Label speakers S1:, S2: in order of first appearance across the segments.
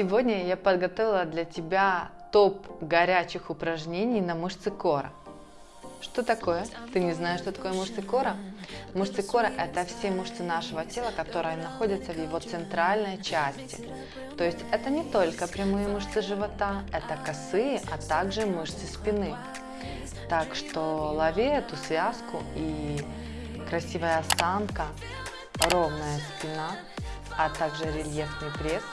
S1: Сегодня я подготовила для тебя топ горячих упражнений на мышцы кора. Что такое? Ты не знаешь, что такое мышцы кора? Мышцы кора – это все мышцы нашего тела, которые находятся в его центральной части. То есть это не только прямые мышцы живота, это косые, а также мышцы спины. Так что лови эту связку и красивая осанка, ровная спина, а также рельефный пресс –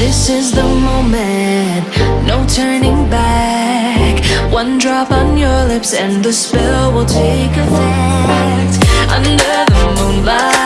S1: This is the moment, no turning back. One drop on your lips and the spell will take effect. Under the moonlight,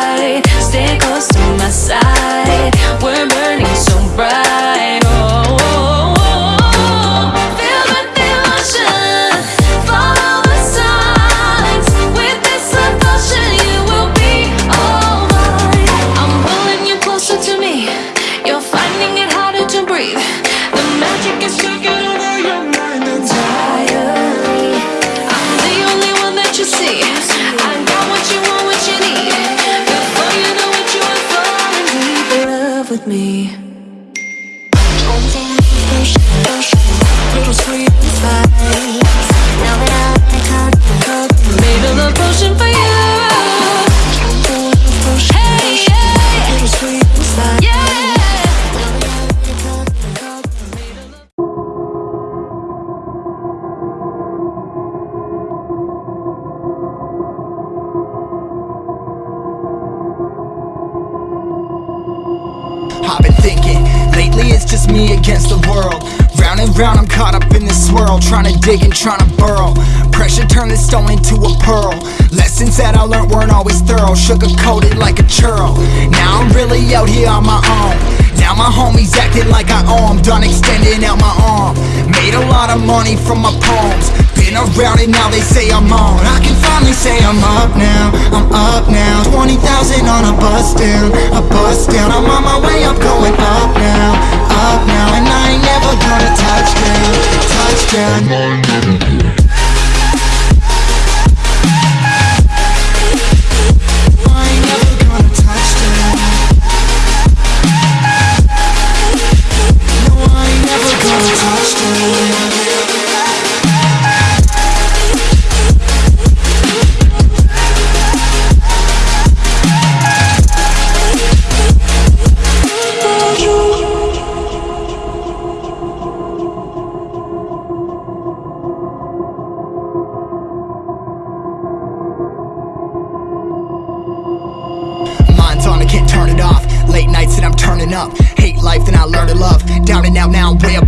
S2: Round I'm caught up in this swirl Trying to dig and trying to burrow. Pressure turned this stone into a pearl. Lessons that I learned weren't always thorough. Sugar coated like a churl. Now I'm really out here on my own. Now my homies acting like I owe 'em. Done extending out my arm. Made a lot of money from my poems. Been around and now they say I'm on. I can finally say I'm up now. I'm up now. 20,000 on a bus down. A bus down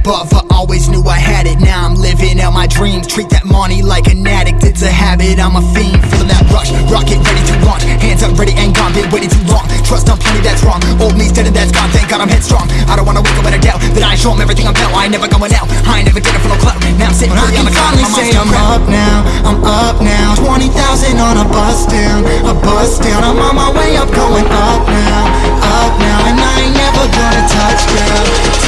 S2: above. I always knew I had it, now I'm living out my dreams. Treat that money like an addict, it's a habit. I'm a fiend, feeling that rush. Rocket ready to launch, hands up, ready and gone. Been waiting too long, trust on plenty, that's wrong. Old me's dead and that's gone, thank God I'm headstrong. I don't wanna wake up with a doubt That I show 'em everything I'm about. I ain't never going out, I ain't never getting for no clout. Now I'm sitting pretty on the cloud, I'm say I'm up now. I'm up now. 20,000 on a bus down. A bus down, I'm on my way up Going up now, up now. And I ain't never gonna touch down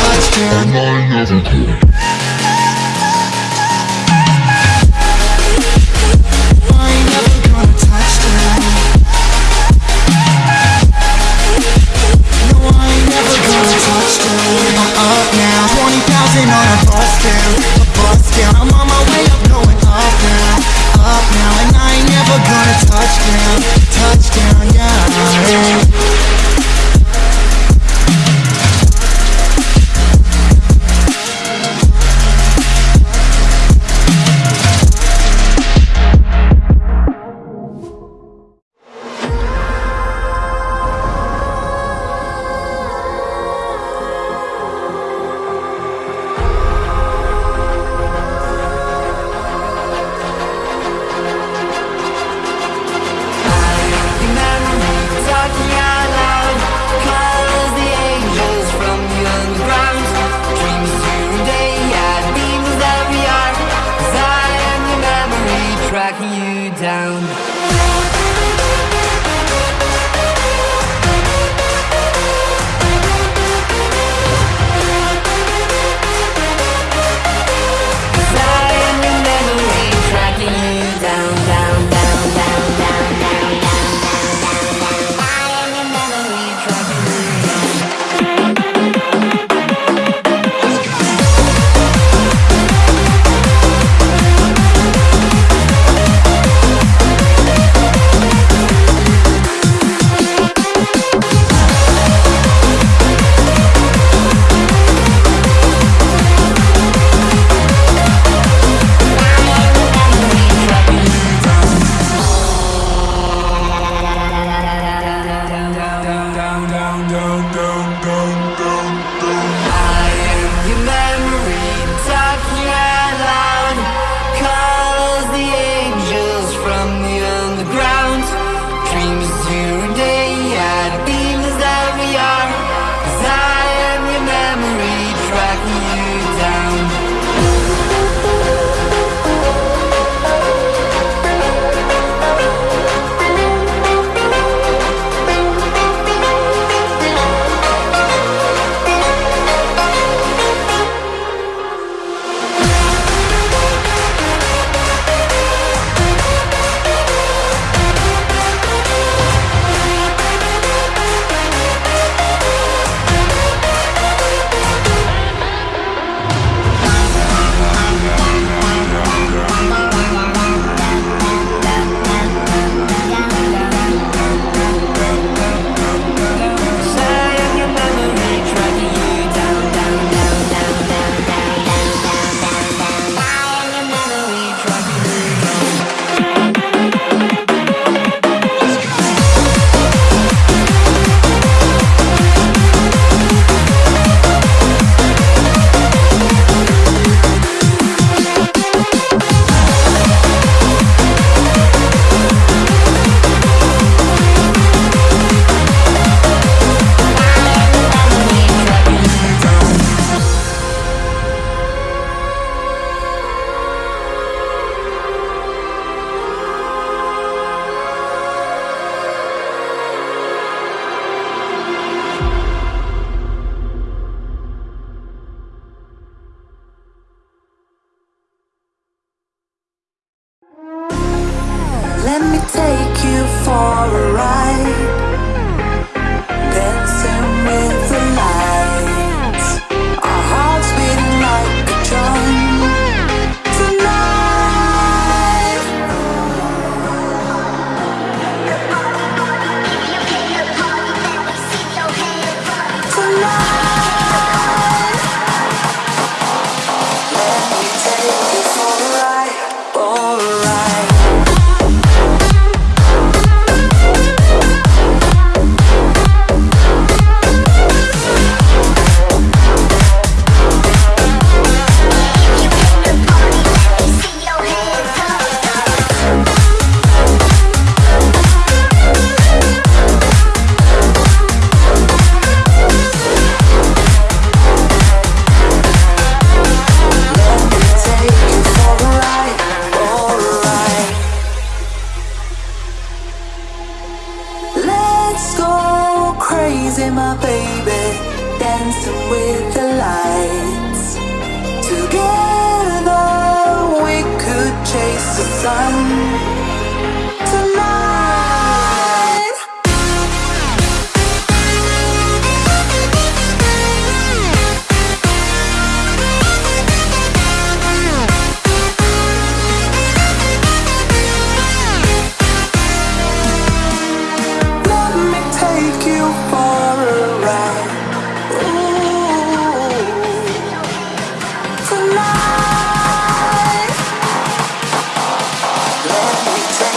S3: are right.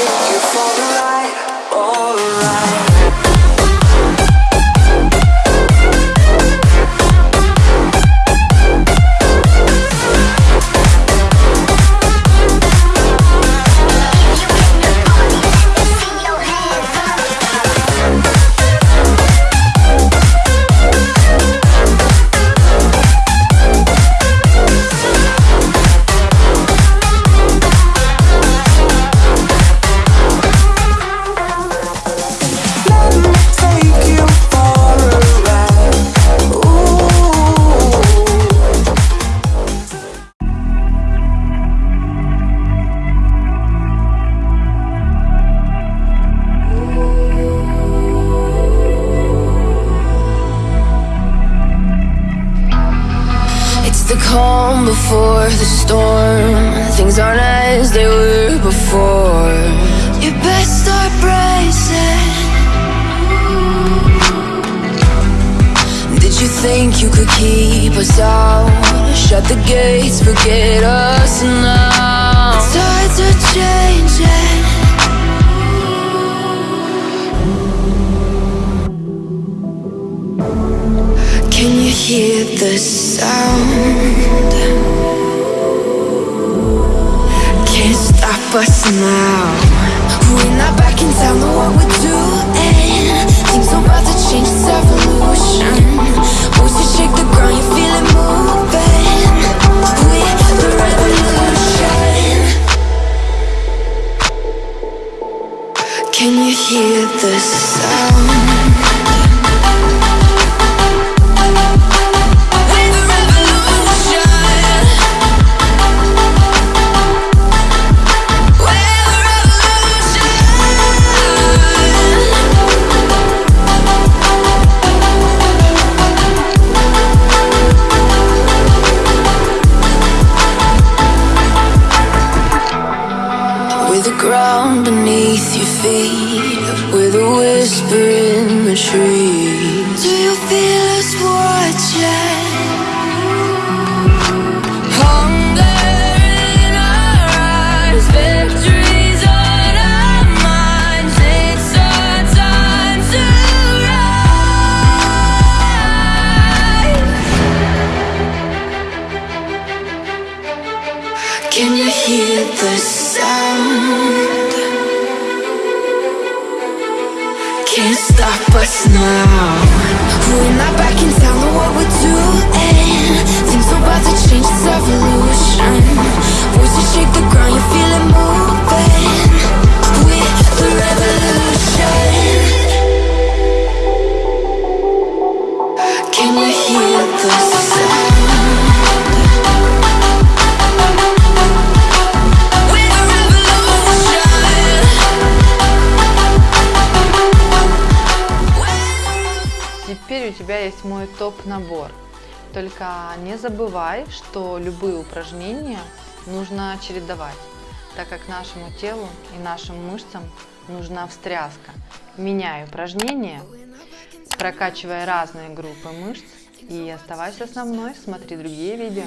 S3: You for a
S4: the calm before the storm. Things aren't as they were before. You best start bracing. Did you think you could keep us out? Shut the gates, forget us now. The Tides are changing. The sound? Can't stop us now. We're not back in town, know what we're doing. Things are about to change, it's evolution. Voices shake the ground, you feel it moving. We're the revolution. Can you hear the now.
S5: Топ-набор. Только не забывай, что любые упражнения нужно чередовать, так как нашему телу и нашим мышцам нужна встряска. Меняй упражнения, прокачивай разные группы мышц и оставайся со мной, смотри другие видео.